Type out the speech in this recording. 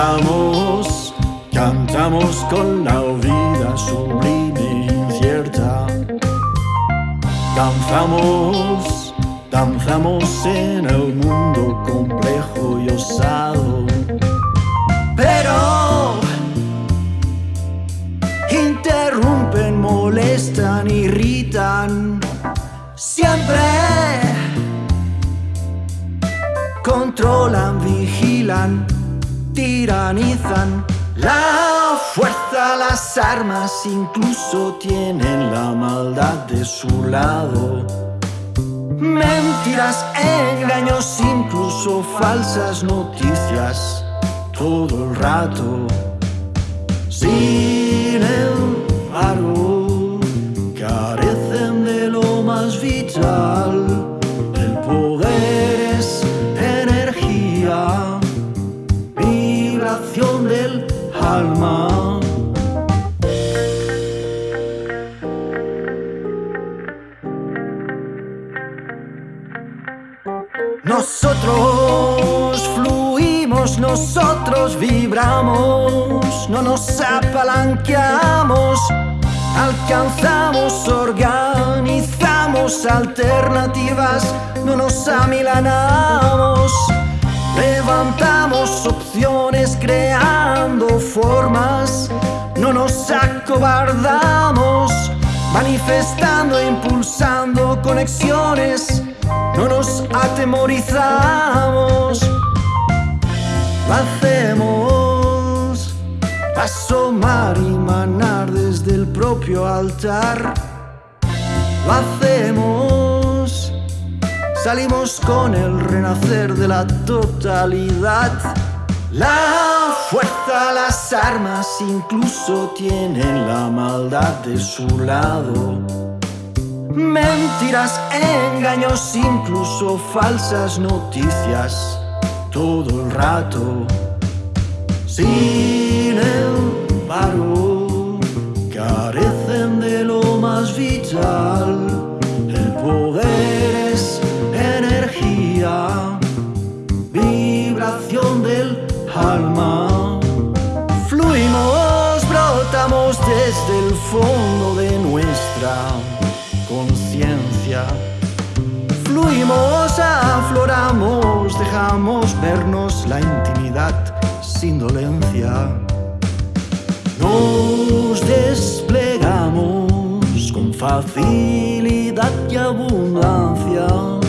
Cantamos, cantamos con la vida sublime e incierta. Danzamos, danzamos en el mundo complejo y osado. Pero interrumpen, molestan, irritan. Siempre controlan, vigilan tiranizan la fuerza, las armas incluso tienen la maldad de su lado. Mentiras, engaños, incluso falsas noticias, todo el rato. Sin embargo, carecen Nosotros fluimos, nosotros vibramos, no nos apalanqueamos, alcanzamos, organizamos alternativas, no nos amilanamos. Levantamos opciones creando formas, no nos acobardamos, manifestando, impulsando conexiones, no nos atemorizamos. Lo hacemos asomar y manar desde el propio altar. Lo hacemos Salimos con el renacer de la totalidad. La fuerza, las armas incluso tienen la maldad de su lado. Mentiras, engaños, incluso falsas noticias, todo el rato. Sin embargo, carecen de lo más vital, el poder es vibración del alma. Fluimos, brotamos desde el fondo de nuestra Fluimos, afloramos, dejamos vernos la intimidad sin dolencia. Nos desplegamos con facilidad y abundancia